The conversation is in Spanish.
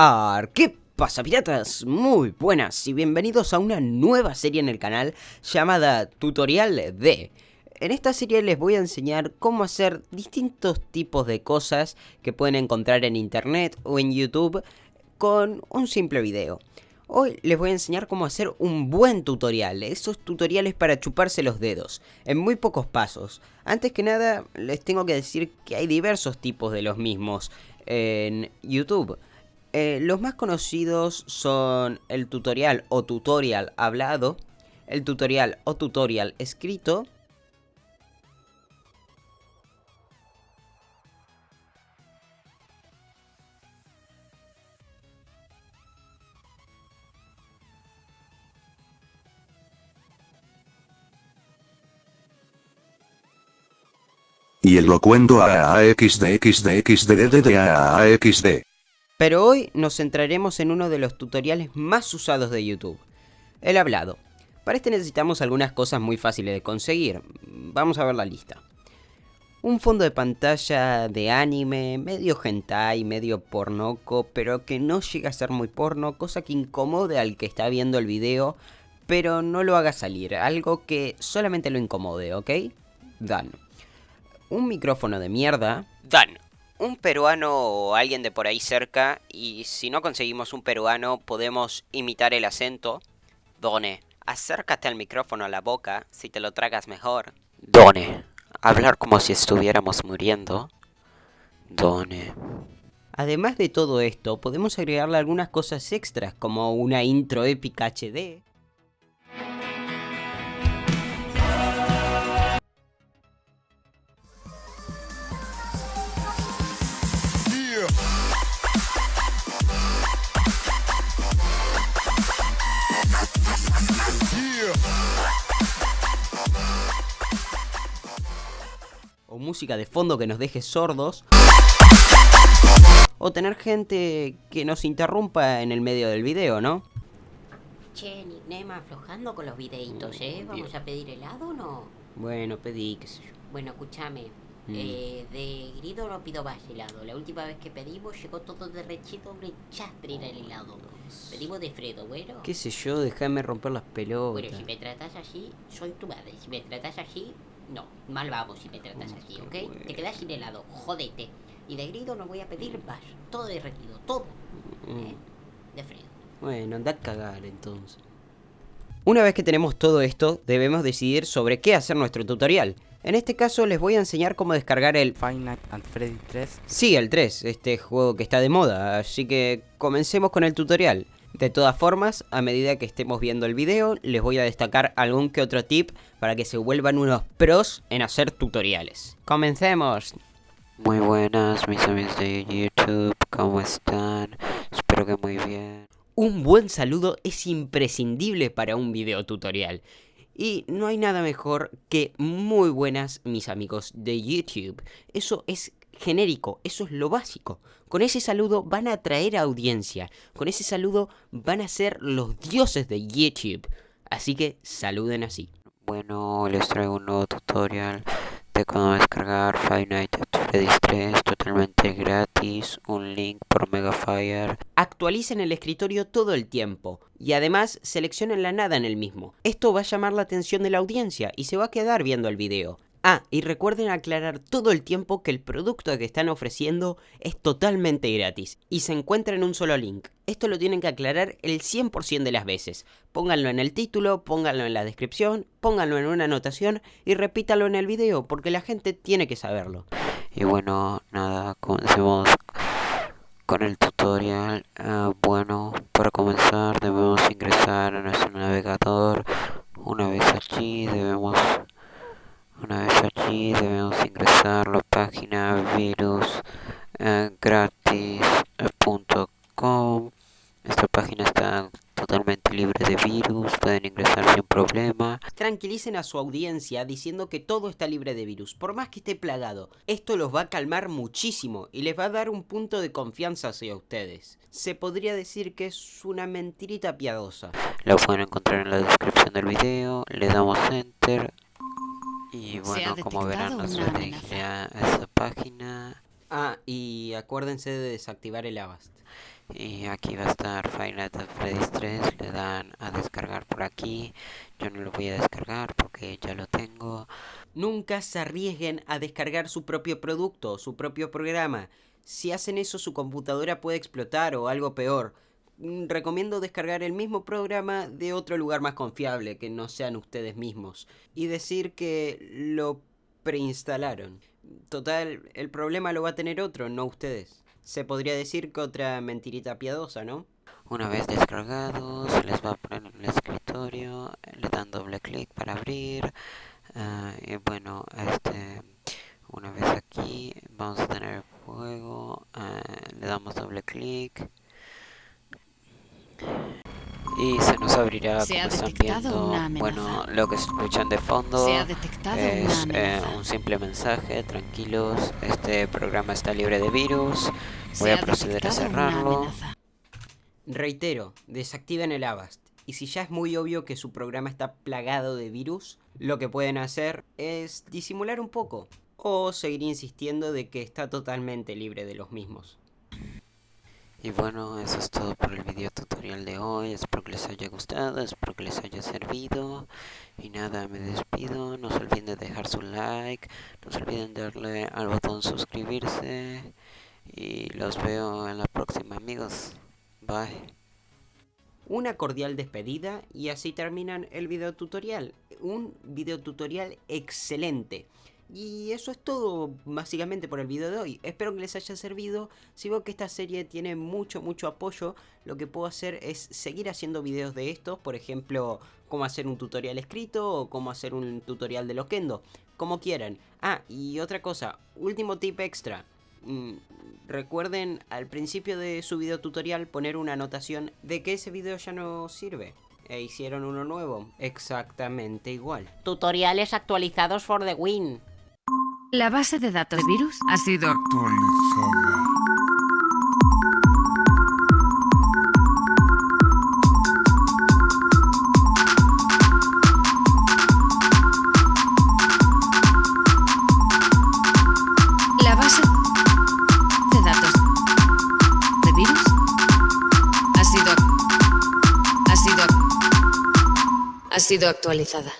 Ar, ¿qué pasa piratas? Muy buenas y bienvenidos a una nueva serie en el canal llamada Tutorial de... En esta serie les voy a enseñar cómo hacer distintos tipos de cosas que pueden encontrar en internet o en YouTube con un simple video. Hoy les voy a enseñar cómo hacer un buen tutorial, esos tutoriales para chuparse los dedos, en muy pocos pasos. Antes que nada, les tengo que decir que hay diversos tipos de los mismos en YouTube. Eh, los más conocidos son el tutorial o tutorial hablado, el tutorial o tutorial escrito, y el locuendo AAXDXDXDDDAAXD. Pero hoy nos centraremos en uno de los tutoriales más usados de YouTube, el hablado. Para este necesitamos algunas cosas muy fáciles de conseguir. Vamos a ver la lista. Un fondo de pantalla de anime, medio hentai, medio pornoco, pero que no llega a ser muy porno, cosa que incomode al que está viendo el video, pero no lo haga salir, algo que solamente lo incomode, ¿ok? Dan. Un micrófono de mierda. Dan un peruano o alguien de por ahí cerca y si no conseguimos un peruano podemos imitar el acento. Done, acércate al micrófono a la boca si te lo tragas mejor. Done, hablar como si estuviéramos muriendo. Done. Además de todo esto, podemos agregarle algunas cosas extras como una intro épica HD, o música de fondo que nos deje sordos. O tener gente que nos interrumpa en el medio del video, ¿no? Che, Nickname aflojando con los videitos, ¿eh? ¿Vamos a pedir helado o no? Bueno, pedí, qué sé yo. Bueno, escúchame. Mm. Eh, de grido no pido más helado. La última vez que pedimos llegó todo derretido, un chastre era el helado. Pedimos de Fredo, bueno. Qué sé yo, déjame romper las pelotas. Bueno, si me tratas así, soy tu madre. Si me tratas así, no. Mal vamos si me tratas así, ¿ok? Te quedas sin helado, jódete. Y de grido no voy a pedir más. Todo derretido, todo. ¿eh? De Fredo. Bueno, anda a cagar entonces. Una vez que tenemos todo esto, debemos decidir sobre qué hacer nuestro tutorial. En este caso les voy a enseñar cómo descargar el... Five Nights at Freddy 3. Sí, el 3, este juego que está de moda, así que comencemos con el tutorial. De todas formas, a medida que estemos viendo el video, les voy a destacar algún que otro tip para que se vuelvan unos pros en hacer tutoriales. ¡Comencemos! Muy buenas mis amigos de YouTube, ¿cómo están? Espero que muy bien. Un buen saludo es imprescindible para un video tutorial. Y no hay nada mejor que muy buenas mis amigos de YouTube. Eso es genérico, eso es lo básico. Con ese saludo van a atraer audiencia. Con ese saludo van a ser los dioses de YouTube. Así que saluden así. Bueno, les traigo un nuevo tutorial de cómo descargar Five Nights at Freddy's 3 totalmente gratis, un link por Megafire. Actualicen el escritorio todo el tiempo y además seleccionen la nada en el mismo. Esto va a llamar la atención de la audiencia y se va a quedar viendo el video. Ah, y recuerden aclarar todo el tiempo que el producto que están ofreciendo es totalmente gratis y se encuentra en un solo link. Esto lo tienen que aclarar el 100% de las veces. Pónganlo en el título, pónganlo en la descripción, pónganlo en una anotación y repítalo en el video porque la gente tiene que saberlo. Y bueno, nada, comencemos con el tutorial. Ah, bueno, para comenzar debemos ingresar a nuestro navegador. Una vez allí debemos debemos ingresar la página virusgratis.com. Esta página está totalmente libre de virus, pueden ingresar sin problema. Tranquilicen a su audiencia diciendo que todo está libre de virus, por más que esté plagado. Esto los va a calmar muchísimo y les va a dar un punto de confianza hacia ustedes. Se podría decir que es una mentirita piadosa. Lo pueden encontrar en la descripción del video, le damos enter y Se bueno, como verán una redirige a esta página Ah, y acuérdense de desactivar el Avast. Y aquí va a estar Five Nights at Freddy's 3, le dan a descargar por aquí. Yo no lo voy a descargar porque ya lo tengo. Nunca se arriesguen a descargar su propio producto, su propio programa. Si hacen eso su computadora puede explotar o algo peor. Mm, Recomiendo descargar el mismo programa de otro lugar más confiable, que no sean ustedes mismos. Y decir que lo preinstalaron. Total, el problema lo va a tener otro, no ustedes. Se podría decir que otra mentirita piadosa, ¿no? Una vez descargado, se les va a poner en el escritorio, le dan doble clic para abrir. ah, y bueno, este, una vez aquí, vamos a tener el juego, ah, le damos doble clic. Y se nos abrirá, Se como están viendo, bueno, lo que escuchan de fondo es eh, un simple mensaje, tranquilos, este programa está libre de virus, voy a proceder a cerrarlo. Reitero, desactiven el Avast. Y si ya es muy obvio que su programa está plagado de virus, lo que pueden hacer es disimular un poco. O seguir insistiendo de que está totalmente libre de los mismos. Y bueno, eso es todo por el video tutorial de hoy. Les haya gustado, espero que les haya servido. Y nada, me despido. No se olviden de dejar su like, no se olviden de darle al botón suscribirse. Y los veo en la próxima, amigos. Bye. Una cordial despedida y así terminan el video tutorial. Un video tutorial excelente. Y eso es todo básicamente por el video de hoy. Espero que les haya servido. Si veo que esta serie tiene mucho, mucho apoyo, lo que puedo hacer es seguir haciendo videos de estos. Por ejemplo, cómo hacer un tutorial escrito o cómo hacer un tutorial de Loquendo. Como quieran. Ah, y otra cosa. Último tip extra. Mm, recuerden al principio de su video tutorial poner una anotación de que ese video ya no sirve. E hicieron uno nuevo. Exactamente igual. Tutoriales actualizados for the win. La base de datos de virus ha sido actualizada. La base de datos de virus ha sido ha sido ha sido actualizada.